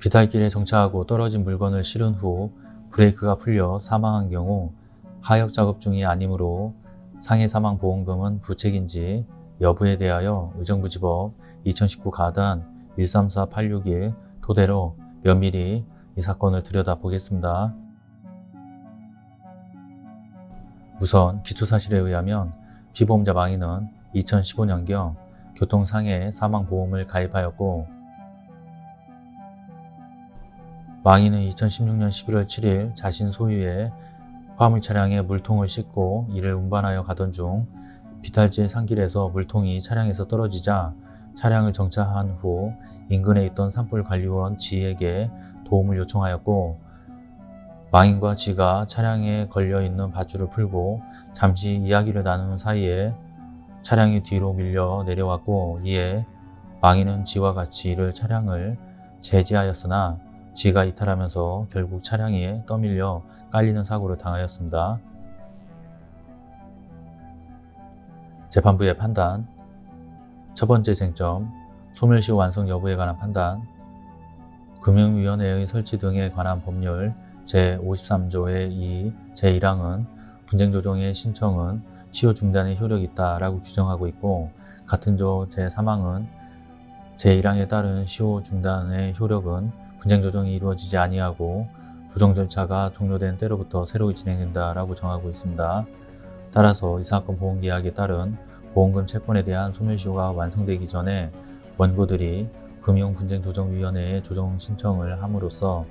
비탈길에 정차하고 떨어진 물건을 실은 후 브레이크가 풀려 사망한 경우 하역 작업 중이 아니므로 상해 사망 보험금은 부책인지 여부에 대하여 의정부지법 2019 가단 134861 토대로 면밀히 이 사건을 들여다보겠습니다. 우선 기초사실에 의하면 피보험자 망인은 2015년경 교통상해 사망보험을 가입하였고 망인은 2016년 11월 7일 자신 소유의 화물 차량에 물통을 싣고 이를 운반하여 가던 중 비탈지 산길에서 물통이 차량에서 떨어지자 차량을 정차한 후 인근에 있던 산불관리원 지에게 도움을 요청하였고 망인과 지가 차량에 걸려있는 밧줄을 풀고 잠시 이야기를 나누는 사이에 차량이 뒤로 밀려 내려왔고 이에 망인은 지와 같이 이를 차량을 제지하였으나 지가 이탈하면서 결국 차량에 떠밀려 깔리는 사고를 당하였습니다. 재판부의 판단 첫 번째 쟁점 소멸시 완성 여부에 관한 판단 금융위원회의 설치 등에 관한 법률 제53조의 2, 제1항은 분쟁조정의 신청은 시효 중단의 효력이 있다라고 규정하고 있고 같은 조 제3항은 제1항에 따른 시효 중단의 효력은 분쟁 조정이 이루어지지 아니하고 조정 절차가 종료된 때로부터 새로이 진행된다라고 정하고 있습니다. 따라서 이 사건 보험계약에 따른 보험금 채권에 대한 소멸시효가 완성되기 전에 원고들이 금융분쟁조정위원회에 조정 신청을 함으로써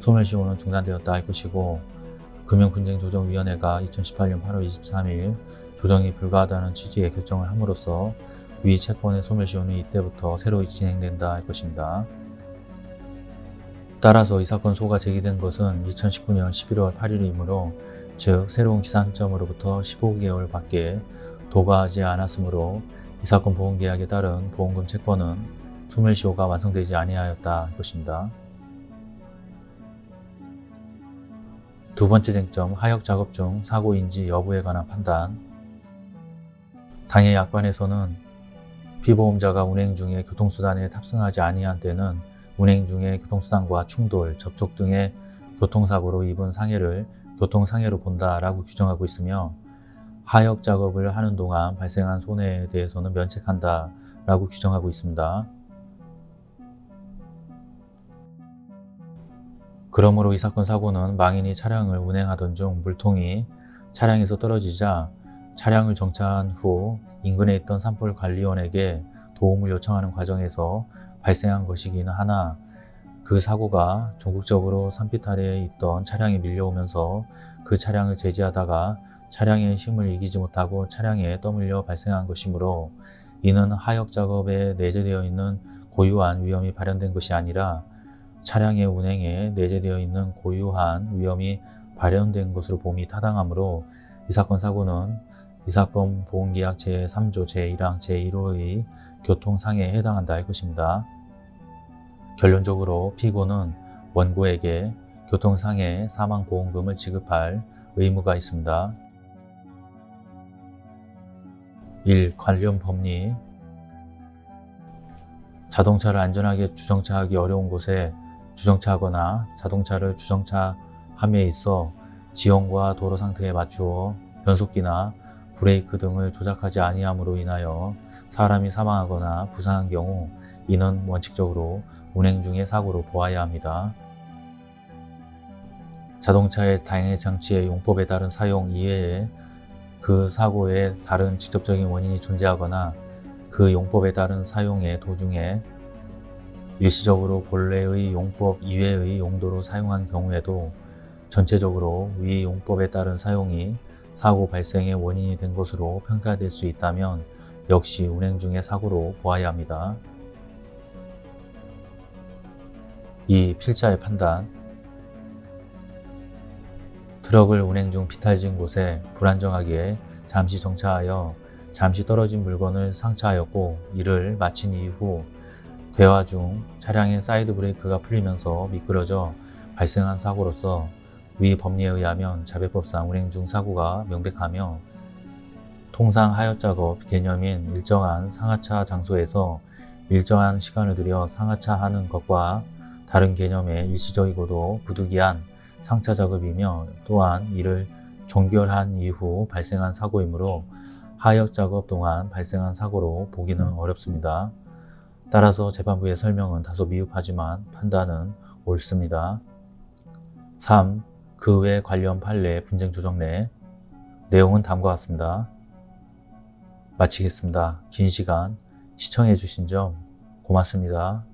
소멸시효는 중단되었다 할 것이고 금융분쟁조정위원회가 2018년 8월 23일 조정이 불가하다는 취지의 결정을 함으로써 위 채권의 소멸시효는 이때부터 새로이 진행된다 할 것입니다. 따라서 이 사건 소가 제기된 것은 2019년 11월 8일이므로 즉 새로운 기산점으로부터 15개월 밖에 도과하지 않았으므로 이 사건 보험계약에 따른 보험금 채권은 소멸시효가 완성되지 아니하였다 할 것입니다. 두 번째 쟁점 하역 작업 중 사고인지 여부에 관한 판단 당해 약관에서는 피보험자가 운행 중에 교통수단에 탑승하지 아니한 때는 운행 중에 교통수단과 충돌, 접촉 등의 교통사고로 입은 상해를 교통상해로 본다라고 규정하고 있으며 하역 작업을 하는 동안 발생한 손해에 대해서는 면책한다 라고 규정하고 있습니다. 그러므로 이 사건 사고는 망인이 차량을 운행하던 중 물통이 차량에서 떨어지자 차량을 정차한 후 인근에 있던 산불관리원에게 도움을 요청하는 과정에서 발생한 것이기는 하나 그 사고가 전국적으로 산비탈에 있던 차량이 밀려오면서 그 차량을 제지하다가 차량의 힘을 이기지 못하고 차량에 떠밀려 발생한 것이므로 이는 하역 작업에 내재되어 있는 고유한 위험이 발현된 것이 아니라 차량의 운행에 내재되어 있는 고유한 위험이 발현된 것으로 봄이 타당하므로 이 사건 사고는 이 사건 보험계약 제3조 제1항 제1호의 교통상해에 해당한다 할 것입니다. 결론적으로 피고는 원고에게 교통상해 사망보험금을 지급할 의무가 있습니다. 1. 관련 법리 자동차를 안전하게 주정차하기 어려운 곳에 주정차하거나 자동차를 주정차함에 있어 지형과 도로 상태에 맞추어 변속기나 브레이크 등을 조작하지 아니함으로 인하여 사람이 사망하거나 부상한 경우 이는 원칙적으로 운행 중의 사고로 보아야 합니다. 자동차의 다양의 장치의 용법에 따른 사용 이외에 그 사고에 다른 직접적인 원인이 존재하거나 그 용법에 따른 사용의 도중에 일시적으로 본래의 용법 이외의 용도로 사용한 경우에도 전체적으로 위 용법에 따른 사용이 사고 발생의 원인이 된 것으로 평가될 수 있다면 역시 운행 중의 사고로 보아야 합니다. 2. 필자의 판단 트럭을 운행 중 비탈진 곳에 불안정하게 잠시 정차하여 잠시 떨어진 물건을 상차하였고 이를 마친 이후 대화 중 차량의 사이드 브레이크가 풀리면서 미끄러져 발생한 사고로서 위 법리에 의하면 자배법상 운행 중 사고가 명백하며 통상 하여 작업 개념인 일정한 상하차 장소에서 일정한 시간을 들여 상하차 하는 것과 다른 개념의 일시적이고도 부득이한 상차 작업이며 또한 이를 종결한 이후 발생한 사고이므로 하역 작업 동안 발생한 사고로 보기는 어렵습니다. 따라서 재판부의 설명은 다소 미흡하지만 판단은 옳습니다. 3. 그 외 관련 판례 분쟁 조정례 내용은 다음과 같습니다. 마치겠습니다. 긴 시간 시청해 주신 점 고맙습니다.